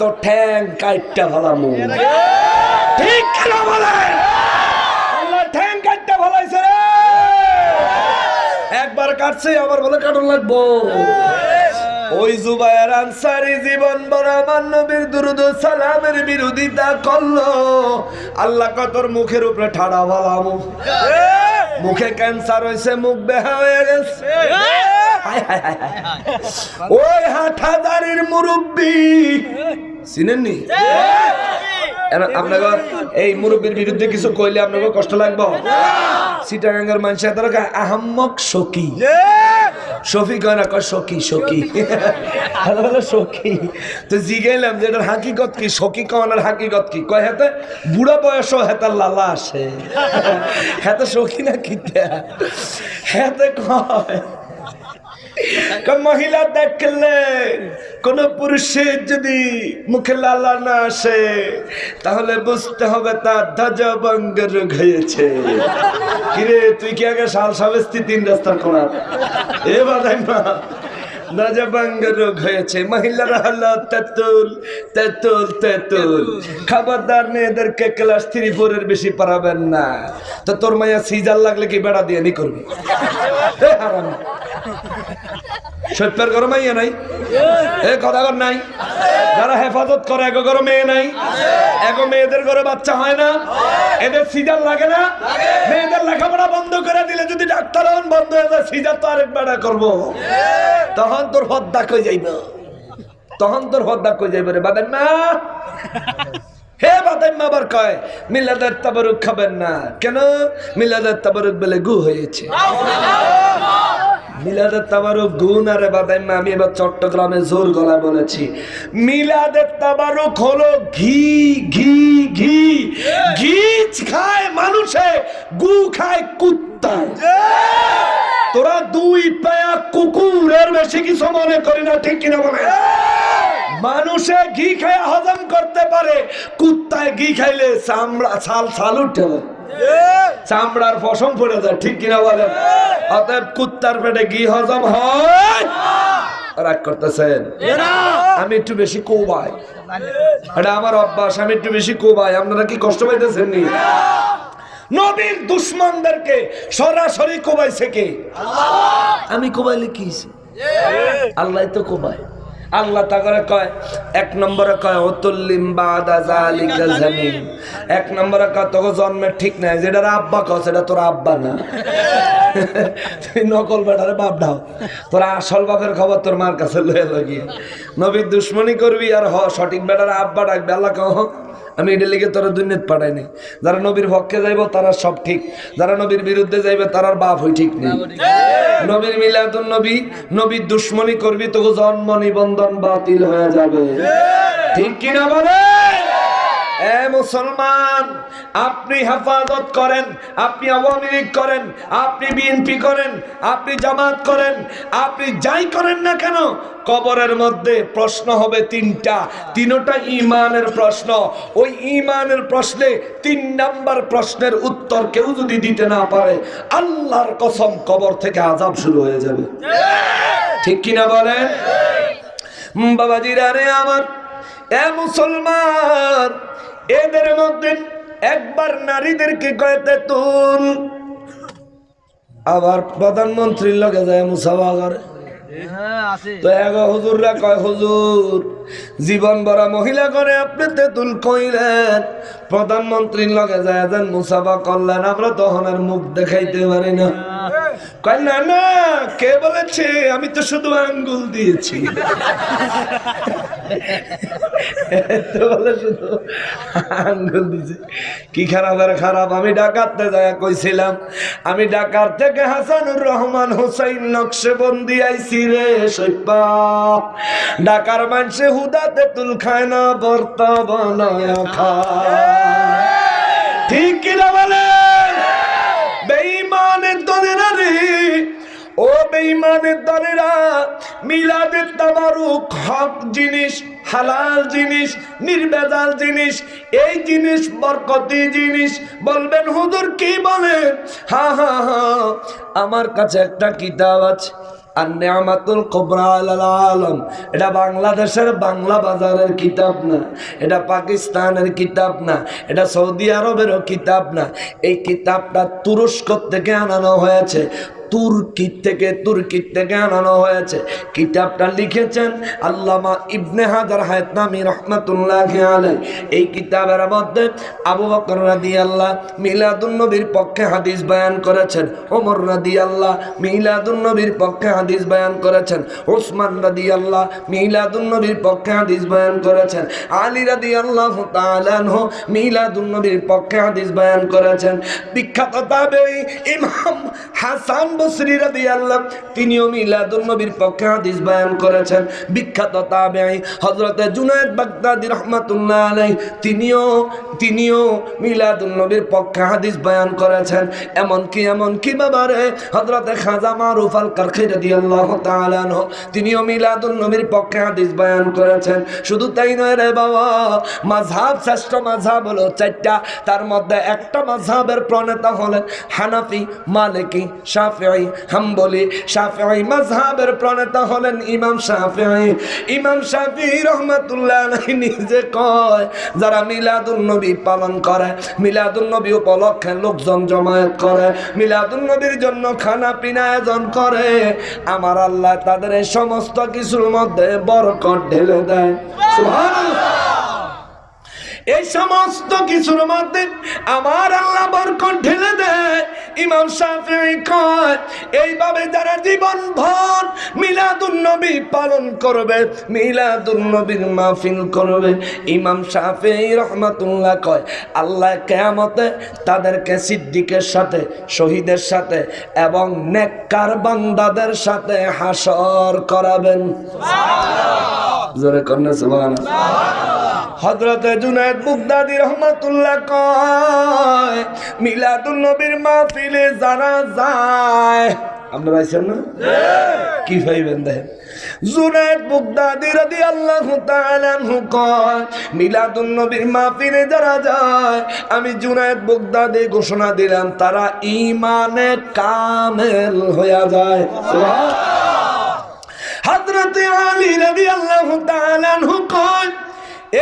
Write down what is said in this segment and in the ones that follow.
তো ঠ্যাং কাইটটা ফেলামু ঠিক কেন বলেন? আল্লাহ ঠ্যাং কাটতে ফলাইছে রে। একবার কাটছে, আবার বলে কাটন লাগবো। ওই জুবায়ের আনসারি জীবন বড় আমার নবীর দুরুদ সালামের বিরোধিতা করল। আল্লাহ কতর মুখের উপরে ঠাড়া ভালামু মুখে ক্যান্সার হয়েছে, মুখ বেহা হয়ে গেছে। ওই হাটাদারির মুরব্বী চিনেননি? আপনাকে এই মুরব্বীর বিরুদ্ধে কিছু কইলে আপনাকে কষ্ট লাগবে? সিটাগাঙ্গের মানুষের তারা আহাম্মক সখী। না কয় তো যে হাকিকত কি? সখী কওয়ানোর হাকিকত কি? কয় হাতে বুড়া বয়সও হেতার লালা আসে। হাতে সখী না কিতা? হাতে কয় কয়, মহিলা দেখলে কোন পুরুষের যদি মুখে লালা না আসে, তাহলে বুঝতে হবে তার ধ্বজভঙ্গ রোগ হয়েছে। কিরে, তুই কি আগে সাল সাবেস্তি তিন রাস্তার কোনা এ বাদাই মা রোগ হয়েছে। মহিলারা হলো তেতুল তেতুল তেতুল। খবরদার মেয়েদেরকে ক্লাস বেশি না। তো তোর সিজার লাগলে কি বেড়া দিয়ে নি করবি? সত্যের ঘরে নাই? এ কথা কর নাই? যারা হেফাজত করে এক ঘরে মেয়ে নাই? এক মেয়েদের ঘরে বাচ্চা হয় না? এদের সিজার লাগে না? মেয়েদের লেখাপড়া বন্ধ করে দিলে যদি ডাক্তার হন, বন্ধ হয়ে যায়, সিজার তো আরেক বেড়া করব। তখন তোর হদ্দা কই যাইব? তখন তোর হদ্দা কই যাইব রে বাদেন না হে বাদাম আবার কয়, মিলাদের তাবারুক খাবেন না। কেন? মিলাদের তাবারুক বলে গু হয়েছে। মিলাদের তাবারুক গুণ আরে বাদাইমা আমি এবার চট্টগ্রামে জোর গলা বলেছি। মিলাদের তাবারুক হলো ঘি ঘি ঘি। ঘিচ খায় মানুষে, গু খায় কুত্তায়। তোরা দুই পায়া কুকুরের বেশি কিছু মনে করি না, ঠিক কিনা বলে মানুষে ঘি খায় হজম করতে পারে, কুত্তায় ঘি খাইলে চামড়া, ছাল ছাল উঠে। চামড়ার পশম পড়ে যায় ঠিক কিনা বলেন? অতএব কুত্তার পেটে ঘি হজম হয়। রাগ করতেছেন? আমি একটু বেশি কোবাই। এটা আমার অভ্যাস আমি একটু বেশি কোবাই। আপনারা কি কষ্ট পাইতেছেন নি নবীর দুশ্মনদেরকে সরাসরি কোবাইছে কে? আমি কোবাইলে কি? আল্লাহ তো কোবায়। আল্লাহ তাগরে কয়, এক নম্বরে কয়, অতুল্লিম বাদা জালিকা এক নম্বরে কয়, তোকে জন্মের ঠিক নাই যেটা আব্বা কয়, সেটা তোর আব্বা না। তুই নকল বেটারে বাপ দাও তোর আসল বাপের খবর তোর মার কাছে লয়ে লাগিয়ে নবীর দুশ্মনী করবি আর হ, সঠিক বেটারে আব্বা ডাকবে, আল্লাহ কহ আমি এটা লিখে তোরা দুর্নীত পাঠাই নাই। যারা নবীর পক্ষে যাইব তারা সব ঠিক। যারা নবীর বিরুদ্ধে যাইবে তারার বাপ হই ঠিক নেই। নবীর মিলাদুন নবী নবীর দুশ্মনী করবি তবু জন্ম নিবন্ধন বাতিল হয়ে যাবে। ঠিক। কিনা বলে এ মুসলমান, আপনি হেফাজত করেন, আপনি আওয়ামী লীগ করেন, আপনি বিএনপি করেন, আপনি জামাত করেন, আপনি যাই করেন না কেন, কবরের মধ্যে প্রশ্ন হবে তিনটা তিনটা ইমানের প্রশ্ন। ওই ইমানের প্রশ্নে তিন নাম্বার প্রশ্নের উত্তর কেউ যদি দিতে না পারে, আল্লাহর কসম কবর থেকে আজাব শুরু হয়ে যাবে। ঠিক কিনা বলেন? বাবাজিরা রে আমার, এ মুসলমান এদের মধ্যে একবার নারীদেরকে কয়েতে তুল আবার প্রধানমন্ত্রীর লগে যায় মুসাফা করে তো এক হুজুররা কয় হুজুর জীবন ভরা মহিলা করে আপনি তেতুল কইলেন। প্রধানমন্ত্রীর লগে যায় যান মুসাফা করলেন আমরা তখন আর মুখ দেখাইতে পারি না। কয় না না কে বলেছে? আমি তো শুধু আঙ্গুল দিয়েছি। শুধু আঙ্গুল দিয়েছি। কি খারাপ আর খারাপ? আমি ডাকাতে যায় কইছিলাম, আমি ডাকার থেকে হাসানুর রহমান হোসাইন নকশেবন্দি আইছি রে সৈপা। ডাকার মানুষে হুদাতে তুল খায় না, বর্তা ঠিক কিনা বলে? বেঈমানের দলেরা রে ও বেঈমানের দলেরা মিলাদের তাবারুক, হক জিনিস, হালাল জিনিস, নির্বেজাল জিনিস, এই জিনিস বরকতি জিনিস। বলবেন, হুজুর, কি বলেন? হা হা হা, আমার কাছে একটা কিতাব আছে আর আলম। এটা বাংলাদেশের বাংলা বাজারের কিতাব না, এটা পাকিস্তানের কিতাব না, এটা সৌদি আরবেরও কিতাব না। এই কিতাবটা তুরস্ক থেকে আনানো হয়েছে। তুর্কি থেকে তুর্কি থেকে আনানো হয়েছে। কিতাবটা লিখেছেন আল্লামা ইবনে হাজার হায়তনামি রহমাতুল্লাহ এই কিতাবের মধ্যে আবু বকর রাদি আল্লাহ মিলাদুন্নবীর পক্ষে হাদিস বয়ান করেছেন। ওমর রাদি আল্লাহ মিলাদুন্নবীর পক্ষে হাদিস বয়ান করেছেন। ওসমান রাদি আল্লাহ মিলাদুন্নবীর পক্ষে হাদিস বয়ান করেছেন। আলী রাদি আল্লাহ তালানহ মিলাদুন নবীর পক্ষে হাদিস বয়ান করেছেন। বিখ্যাত তাবেঈ ইমাম হাসান তিনিও মিলাদুন নবীর পক্ষে হাদিস বয়ান করেছেন। শুধু তাই নয় রে বাবা, মাযহাব, শ্রেষ্ঠ মাযহাব হলো চারটা। তার মধ্যে একটা মাযহাবের প্রণেতা হলেন হানাফি, মালিকি শাফিঈ হাম্বলি, শাফিঈ মাযহাবের প্রণেতা হলেন ইমাম শাফিঈ। ইমাম শাফিঈ রাহমাতুল্লাহ নিজে কয়, যারা মিলাদুন নবী পালন করে, মিলাদুন নবী উপলক্ষে লোকজন জমায়েত করে, মিলাদুন নবীর জন্য খানা পিনা আয়োজন করে, আমার আল্লাহ তাদের সমস্ত কিছুর মধ্যে বরকত ঢেলে দেয়। সুবহানাল্লাহ। এই সমস্ত কিছুর মধ্যে আমার আল্লাহ বরকত ঢেলে দেয়। ইমাম শাফিঈ কয় এইভাবে যারা জীবন ভর মিলাদুন নবী পালন করবে মিলাদুন নবীর মাহফিল করবে ইমাম শাফিঈ রহমাতুল্লাহ কয় আল্লাহ কেয়ামতে তাদেরকে সিদ্দিকের সাথে শহীদের সাথে এবং নেককার বান্দাদের সাথে হাসর করাবেন। জোরে কন্যা সুবহানাল্লাহ। হজরতে জুনায়দ বুগদাদি রহমাতুল্লাহ কয়, মিলাদুন নবীর মাহফিলে যারা যায়, আমরা পাইছেন না? কি পাইবেন দেখেন? যায়, আমি জুনায়দ বুগদাদি ঘোষণা দিলাম, তারা ঈমানে কামেল হয়ে যায়। সুবহানাল্লাহ। আলী রাদিয়াল্লাহু তাআলা আনহু কয়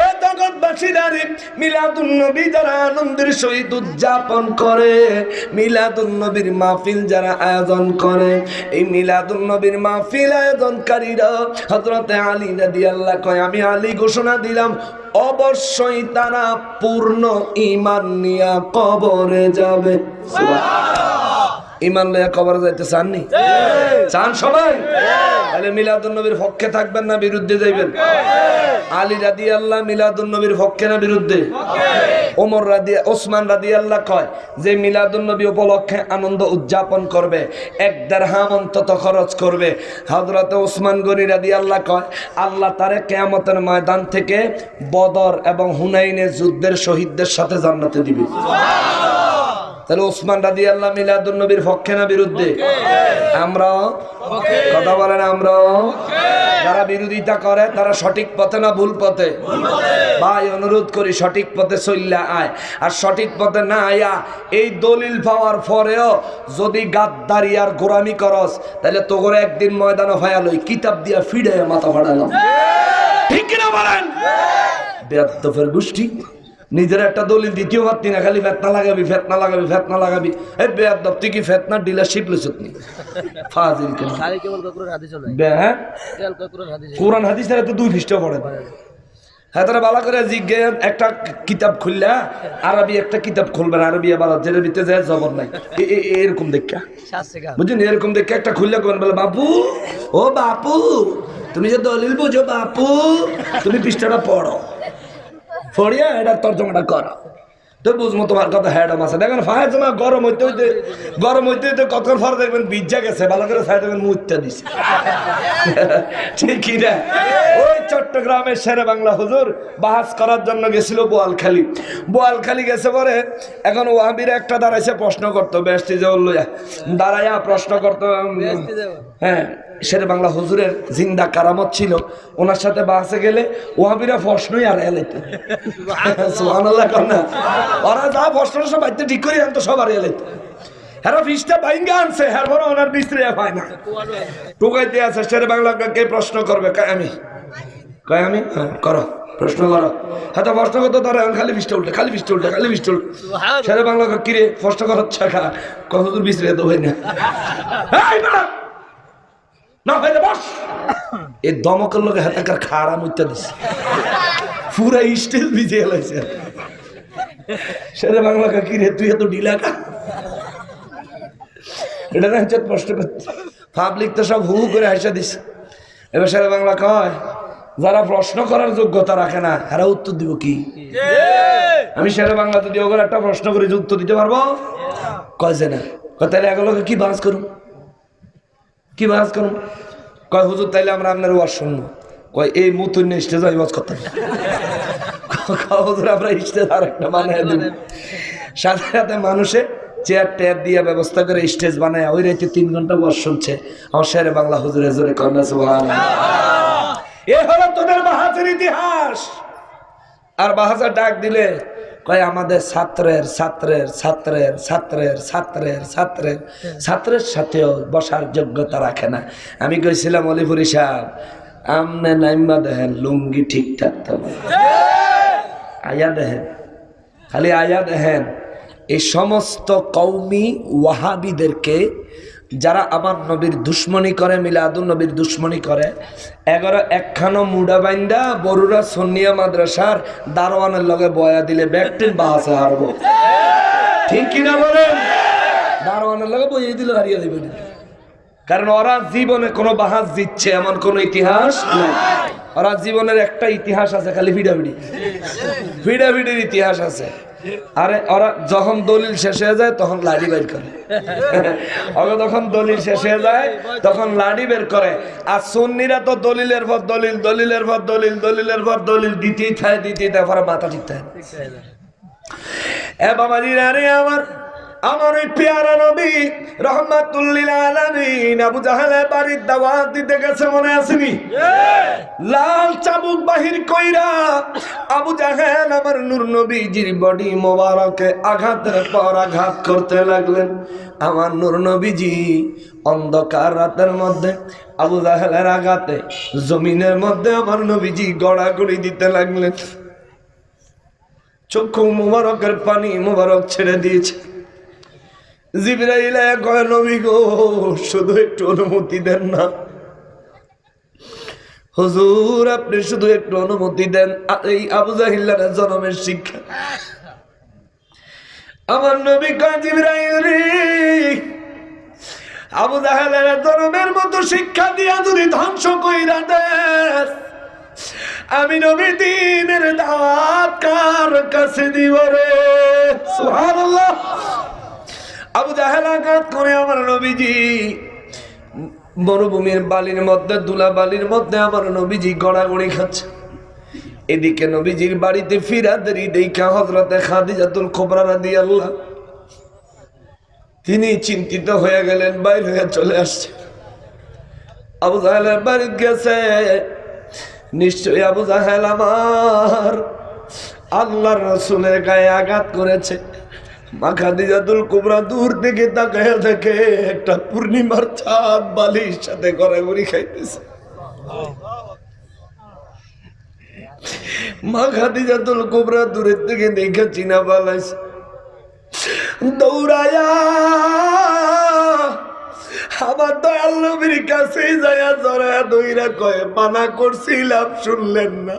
এ জগৎবাসীরারে মিলাদুন নবী যারা আনন্দের সহিত উদযাপন করে মিলাদুন নবীর মাহফিল যারা আয়োজন করে এই মিলাদুন নবীর মাহফিল আয়োজনকারীরা হযরতে আলী রাদিয়াল্লাহু কয় আমি আলী ঘোষণা দিলাম অবশ্যই তারা পূর্ণ ইমান নিয়া কবরে যাবে। ইমান লইয়া কবর যাইতে চাননি চান সবাই? তাহলে মিলাদুন নবীর পক্ষে থাকবেন না বিরুদ্ধে যাইবেন? আলী রাদি আল্লাহ মিলাদুন নবীর পক্ষে না বিরুদ্ধে? ওমর রাদি ওসমান রাদি আল্লাহ কয় যে মিলাদুন নবী উপলক্ষে আনন্দ উদযাপন করবে এক দেড়হাম অন্তত খরচ করবে। হজরত ওসমান গনি রাদি আল্লাহ কয় আল্লাহ তারে কেয়ামতের ময়দান থেকে বদর এবং হুনাইনের যুদ্ধের শহীদদের সাথে জান্নাতে দিবে। তাহলে ওসমান রাদি আল্লাহ মিলাদুল নবীর পক্ষে না বিরুদ্ধে? আমরা কথা বলেন আমরা যারা বিরোধিতা করে তারা সঠিক পথে না ভুল পথে? ভাই অনুরোধ করি সঠিক পথে চললে আয়। আর সঠিক পথে না আয়া এই দলিল পাওয়ার পরেও যদি গাদ্দারি আর গোরামি করস তাহলে তো করে একদিন ময়দানে হয়ালই কিতাব দিয়া ফিডে মাথা ফাড়ালাম ঠিক। কিনা বলেন? বেদফের গোষ্ঠী। নিজের একটা দলিল দ্বিতীয় পারতি না খালি ফেতনা লাগাবি ফেতনা লাগাবি ফেতনা লাগাবি। এই বেয়াদব তুই কি ফেতনার ডিলারশিপ লইছ নি? ফাজিল হ্যাঁ? হাদিস। কোরআন হাদিস তো দুই পৃষ্ঠ পড়ে হ্যাঁ তারা বালা করে জিজ্ঞে একটা কিতাব খুললা আরবি একটা কিতাব খুলবেন আরবি আবার যেটার ভিতরে যায় জবর নাই। এরকম দেখা বুঝছেন এরকম দেখে একটা খুললে করবেন বলে বাপু ও বাপু তুমি যে দলিল বুঝো বাপু তুমি পৃষ্ঠাটা পড়ো। পড়িয়া এটার তর্জমাটা করো। বুঝব তোমার কথা হ্যাডম আছে। দেখেন ফায়ার জমা গরম হইতে হইতে গরম হইতে হইতে কতক্ষণ দেখবেন বিজ্জা গেছে ভালো করে ফায়ার দেখবেন মুত্যা দিছে। ঠিক কি না? ওই চট্টগ্রামের বাংলা হুজুর করার জন্য গেছিল বোয়ালখালী। বোয়ালখালী গেছে পরে এখন ওয়াহাবির একটা দাঁড়াইছে প্রশ্ন করতো বেশ যে দাঁড়াইয়া প্রশ্ন করতো হ্যাঁ। শেরে বাংলা হুজুরের জিন্দা কারামত ছিল ওনার সাথে বাসে গেলে ওয়াহাবিরা প্রশ্নই আর এলাইতে ওরা যা প্রশ্ন সব বাড়িতে ঠিক করে আনতো সব আর এলাইতে হ্যাঁ ফিসটা ভাইঙ্গা আনছে হ্যাঁ বড় ওনার মিস্ত্রি হয় না। টুকাইতে আছে শেরে বাংলা কে প্রশ্ন করবে? কয় আমি? কয় আমি? হ্যাঁ করো প্রশ্ন করো। হ্যাঁ তো প্রশ্ন করতে তারা খালি বৃষ্টি উল্টে খালি বৃষ্টি উল্টে খালি বৃষ্টি উল্টে। শেরে বাংলা কিরে প্রশ্ন করার ছাকা কত দূর বিস্ত্রি তো হয় না! না ভাই বস। এই দমকের লোকে হাতাকার খারাপ উঠতে দিছে। পুরা স্টেজ ভিজে এলাইছে শেরে বাংলা কয়, কিরে তুই এত ঢিলা কা? এটা না হচ্ছে প্রশ্ন করতে। পাবলিক তো সব হু করে হাসা দিছে। এবার শেরে বাংলা কয় যারা প্রশ্ন করার যোগ্যতা রাখে না এরা উত্তর দিব কি? আমি শেরে বাংলা যদি ওগুলো একটা প্রশ্ন করি যে উত্তর দিতে পারব? কয় যে না। তাহলে এগুলোকে কি বাস করুন কি বাজ করুন? কয়, হুজুর, তাইলে আমরা আপনার ওয়াজ শুনব। কয়, এই মুতুন স্টেজ আমি ওয়াজ করতাম। হুজুর, আমরা স্টেজ আর একটা বানায় দিব। সাথে সাথে মানুষে চেয়ার টেয়ার দিয়ে ব্যবস্থা করে স্টেজ বানায়। ওই রাইতে তিন ঘণ্টা বস শুনছে। আমার শেরে বাংলা হুজুরে জোরে কন্যা সুবহান এ হলো তোদের বাহাজের ইতিহাস। আর বাহাজার ডাক দিলে কয় আমাদের ছাত্রের ছাত্রের ছাত্রের ছাত্রের ছাত্রের ছাত্রের ছাত্রের সাথেও বসার যোগ্যতা রাখে না। আমি কইছিলাম অলিপুরি সাহেব আমনে নাইম্বা দেখেন লুঙ্গি ঠিকঠাক থাকবে আয়া দেখেন খালি আয়া দেখেন এই সমস্ত কৌমি ওয়াহাবিদেরকে যারা আমার নবীর দুশ্মনী করে মিলাদুল নবীর দুশ্মনী করে, এগারো একখানো মুডা বাইন্দা বরুরা সন্নিয়া মাদ্রাসার দারোয়ানের লগে বয়া দিলে ব্যাকটিন বাহাসে হারবো। ঠিক কিনা বলেন? দারোয়ানের লগে বইয়ে দিলে হারিয়ে দেবে কারণ ওরা জীবনে কোনো বাহাস দিচ্ছে এমন কোনো ইতিহাস নাই। ওরা জীবনের একটা ইতিহাস আছে, খালি ভিডাভিডি। ভিডাভিডির ইতিহাস আছে। আরে, ওরা যখন দলিল শেষ হয়ে যায়, তখন লাড়ি বের করে। ওরা যখন দলিল শেষ হয়ে যায়, তখন লাড়ি বের করে। আর সুন্নিরা তো দলিলের পর দলিল, দলিলের পর দলিল, দলিলের পর দলিল, দিতেই থাকে দিতেই থাকে মাথা ঠিক থাকে। এ বাবা রে আমার আমার ওই পেয়ারা নবী রহমাতুল্লিল আলামিন আবু জাহেলের বাড়ির দাওয়াত দিতে গেছে মনে আসেনি লাল চাবুক বাহির কইরা আবু জাহেল আমার নূর নবীজির বডি মোবারকে আঘাতের পর আঘাত করতে লাগলেন। আমার নূর নবীজি অন্ধকার রাতের মধ্যে আবু জাহেলের আঘাতে জমিনের মধ্যে আমার নবীজি গড়াগড়ি দিতে লাগলেন। চক্ষু মুবারকের পানি মুবারক ছেড়ে দিয়েছে। জিবরাইল কয় নবী গো, শুধু একটু অনুমতি দেন না। আপনি শুধু একটু অনুমতি দেন। এই জনমের শিক্ষা। আমার নবী কয়, জিবরাইল রে, আবু জাহেলের জনমের মতো শিক্ষা দিয়া যদি ধ্বংস কইরা দেন আমি নবী দিনের দাওয়াত কার কাছে দিব রে। সুবহানাল্লাহ। আবু জাহেল আঘাত করে আমার নবীজি। মরুভূমির বালির মধ্যে দুলা বালির মধ্যে আমার নবীজি গড়াগড়ি খাচ্ছে। এদিকে নবীজির বাড়িতে ফিরাদেরই দেখা হজরতে খাদিজাতুল খোবরা রাদি আল্লাহ তিনি চিন্তিত হয়ে গেলেন, বাইর হয়ে চলে আসছে। আবু জাহেলের বাড়ি গেছে। নিশ্চয়ই আবু জাহেল আমার আল্লাহর রসুলের গায়ে আঘাত করেছে। মা খাদিজাতুল কুবরা তাকায় একটা পূর্ণিমার সাথে খাইতেছে। দূরের থেকে দেখে চিনা পালাইছে দৌড়ায়া আমার দয়াল নবীর কাছে যায়া জড়ায়া দইরা কয়ে, মানা করছিলাম শুনলেন না।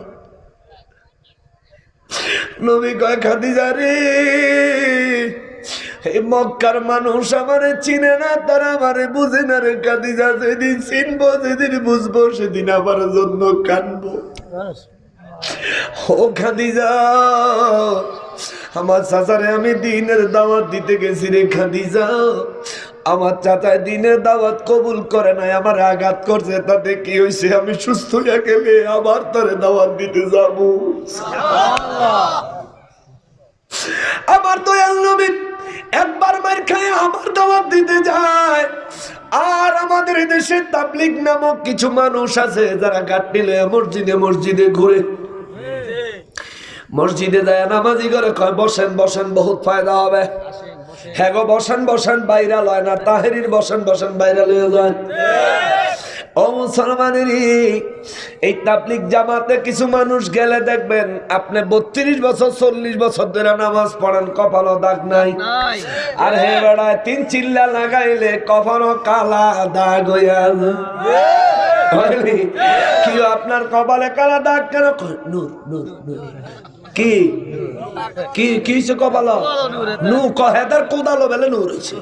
নবী কয়, খাদিজা রে মক্কার মানুষ আমারে চিনে না, তারা আমারে বুঝে না রে। খাদিজা যেদিন চিনবো, যেদিন বুঝব, সেদিন আমার জন্য কানবো। ও খাদিজা, আমার চাচারে আমি দিনের দাওয়াত দিতে গেছি রে খাদিজা। আমার চাচায় দিনে দাওয়াত কবুল করে নাই, আমার আঘাত করছে, তাতে কি হয়েছে আমি সুস্থ হয়ে গেলে আবার তারে দাওয়াত দিতে যাব। আমার নবী একবার মার খায় আমার দাওয়াত দিতে যায়। আর আমাদের দেশে তাবলিগ নামক কিছু মানুষ আছে, যারা গাট্টি লয়ে মসজিদে মসজিদে ঘুরে। মসজিদে যায়, নামাজি করে, কয়, বসেন বসেন, বহুত ফায়দা হবে। হ্যাঁ গো বসান বসান বাইরা লয় না। তাহেরির বসান বসান বাইরা লয়ে যায় ও মুসলমানেরই এই তাবলিক জামাতে কিছু মানুষ গেলে দেখবেন আপনি বত্রিশ বছর চল্লিশ বছর ধরে নামাজ পড়েন কপালও দাগ নাই। আর হে বেড়ায় তিন চিল্লা লাগাইলে কখনো কালা দাগ হইয়া। কি আপনার কপালে কালা দাগ কেন? নূর নূর। কি? কি কি হইছে কপাল নু কহে তার কোদালো বেলে নূর হইছে।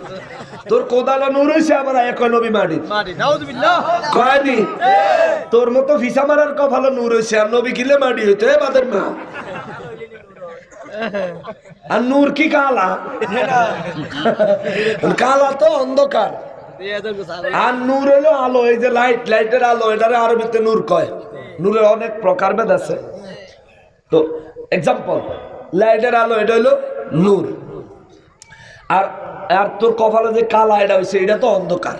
তোর কোদালো নূর হইছে আবার এক নবী মাটি কয়নি তোর মতো ফিসা মারার কপালে নূর হইছে আর নবী কিলে মাটি হইতো এ বাদের মা। আর নূর কি কালা? কালা তো অন্ধকার। আর নূর হলো আলো এই যে লাইট লাইটের আলো এটারে আরবিতে নূর কয়। নূরের অনেক প্রকারভেদ আছে। তো এক্সাম্পল লাইটের আলো এটা হলো নূর। আর আর তোর কপালে যে কালা এটা হইছে এটা তো অন্ধকার।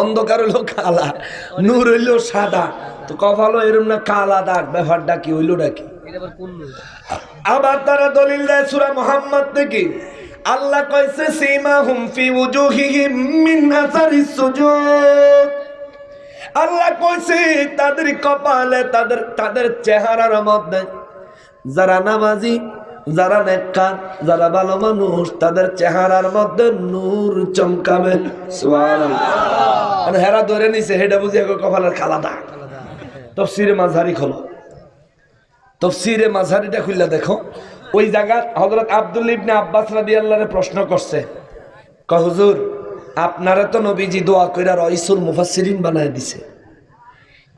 অন্ধকার হইল কালা নূর হইল সাদা। তো কপালও এরম না কালা দাগ। ব্যাপারটা কি হইল নাকি এটা আবার তারা দলিল দেয় সূরা মুহাম্মদ থেকে। আল্লাহ কইছে সীমা হুম ফি উজুহিহিম মিন আসারিস সুজুদ। আল্লাহ কইছে তাদের কপালে তাদের তাদের চেহারার মধ্যে যারা নামাজি, যারা নেককার, যারা ভালো মানুষ, তাদের চেহারার মধ্যে নূর চমকাবে। হেরা ধরে নিছে, হেডা বুঝি এখন কপালের কালা দাগ তফসিরে মাঝারি খোলো। তফসিরে মাঝারিটা খুললে দেখো, ওই জায়গা হজরত আব্দুল ইবনে আব্বাস রাদি আল্লাহরে প্রশ্ন করছে ক হুজুর, আপনারা তো নবীজি দোয়া কইরা রইসুল মুফাসসিরিন বানায় দিছে।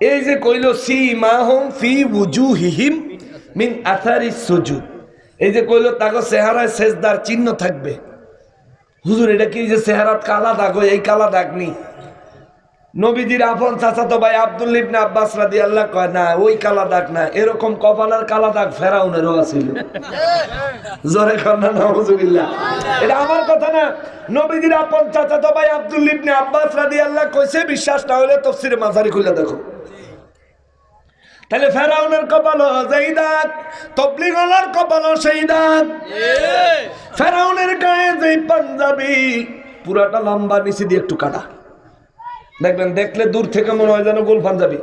এই যে কইল সি মাহুম ফি wujuhihim মিন আথারি সুজুদ। এই যে কইল, তাগো চেহারায় সেজদার চিহ্ন থাকবে। হুজুর, এটা কি যে চেহারাত কালা দাগ? এই কালা দাগ নি নবীজির আপন চাচাতো ভাই আব্দুল ইবনে আব্বাস রাদিয়াল্লাহু কয় না, ওই কালা দাগ না, এরকম কপালের কালা দাগ ফেরাউনেরও আছিল। জোরে কন্যা নাউজুবিল্লাহ। এটা আমার কথা না। নবীজির আপন চাচাতো ভাই আব্দুল ইবনে আব্বাস রাদিয়াল্লাহু কইছে, বিশ্বাস না হলে তাফসীরে মাঝারি খুলে দেখো। তাহলে ফেরাউনের কপাল যেই তবলিগলার কপাল সেই দাগ ফেরাউনের গায়ে যে পাঞ্জাবি পুরাটা লম্বা নিচে দিয়ে একটু কাটা। দেখবেন দেখলে দূর থেকে মনে হয় যেন গোল পাঞ্জাবি।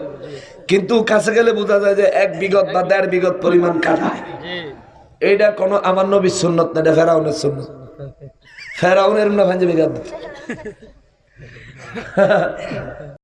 কিন্তু কাছে গেলে বোঝা যায় যে এক বিগত বা দেড় বিগত পরিমাণ কাটা। এইটা কোনো আমার নবীর সুন্নত না এটা ফেরাউনের সুন্নত। ফেরাউনের না পাঞ্জাবি গাদ